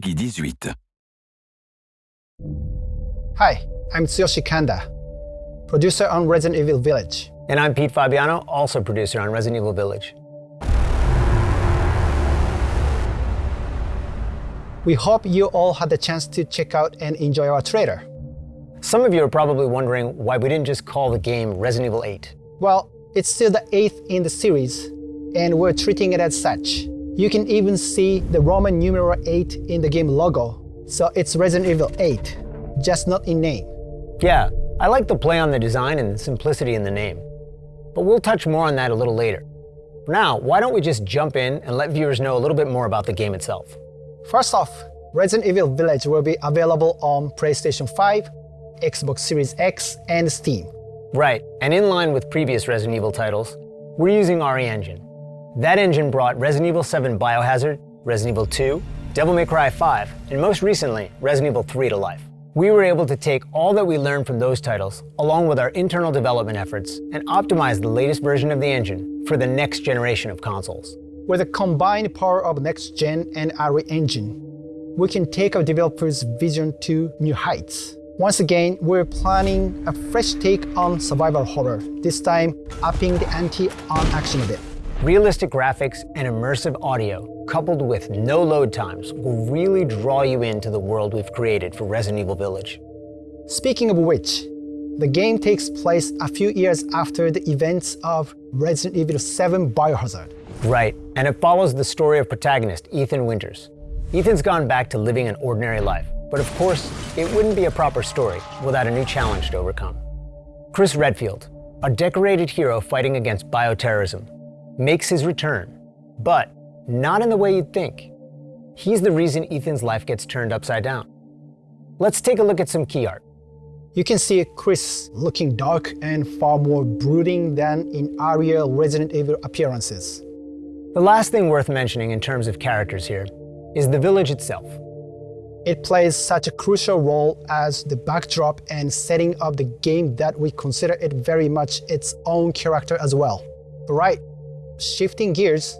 PEGI 18. Hi, I'm Tsuyoshi Kanda, producer on Resident Evil Village. And I'm Pete Fabiano, also producer on Resident Evil Village. We hope you all had the chance to check out and enjoy our trailer. Some of you are probably wondering why we didn't just call the game Resident Evil 8. Well, it's still the eighth in the series, and we're treating it as such. You can even see the Roman numeral 8 in the game logo, so it's Resident Evil 8, just not in name. Yeah, I like the play on the design and the simplicity in the name. But we'll touch more on that a little later. For now, why don't we just jump in and let viewers know a little bit more about the game itself. First off, Resident Evil Village will be available on PlayStation 5, Xbox Series X, and Steam. Right, and in line with previous Resident Evil titles, we're using RE Engine. That engine brought Resident Evil 7 Biohazard, Resident Evil 2, Devil May Cry 5, and most recently, Resident Evil 3 to life. We were able to take all that we learned from those titles, along with our internal development efforts, and optimize the latest version of the engine for the next generation of consoles. With the combined power of Next Gen and RE Engine, we can take our developers' vision to new heights. Once again, we're planning a fresh take on survival horror, this time upping the ante on action a bit. Realistic graphics and immersive audio, coupled with no load times, will really draw you into the world we've created for Resident Evil Village. Speaking of which, the game takes place a few years after the events of Resident Evil 7 Biohazard. Right, and it follows the story of protagonist Ethan Winters. Ethan's gone back to living an ordinary life, but of course, it wouldn't be a proper story without a new challenge to overcome. Chris Redfield, a decorated hero fighting against bioterrorism, makes his return, but not in the way you'd think. He's the reason Ethan's life gets turned upside down. Let's take a look at some key art. You can see Chris looking dark and far more brooding than in earlier Resident Evil appearances. The last thing worth mentioning in terms of characters here is the village itself. It plays such a crucial role as the backdrop and setting of the game that we consider it very much its own character as well. Right, shifting gears,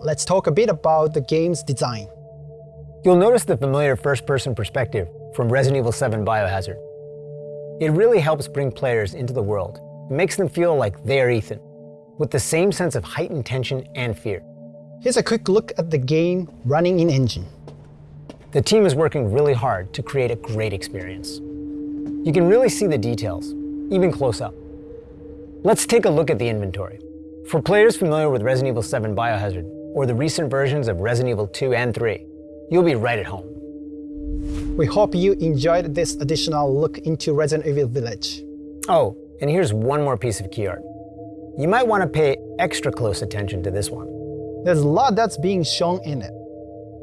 let's talk a bit about the game's design. You'll notice the familiar first-person perspective from Resident Evil 7 Biohazard. It really helps bring players into the world. It makes them feel like they're Ethan, with the same sense of heightened tension and fear. Here's a quick look at the game running in engine. The team is working really hard to create a great experience. You can really see the details, even close up. Let's take a look at the inventory. For players familiar with Resident Evil 7 Biohazard, or the recent versions of Resident Evil 2 and 3, you'll be right at home. We hope you enjoyed this additional look into Resident Evil Village. Oh, and here's one more piece of key art. You might want to pay extra close attention to this one. There's a lot that's being shown in it.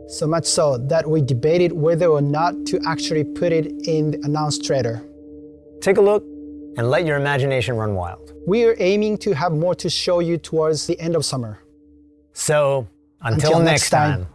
So much so that we debated whether or not to actually put it in the announced trailer. Take a look and let your imagination run wild. We are aiming to have more to show you towards the end of summer. So, until, Until next next time. time.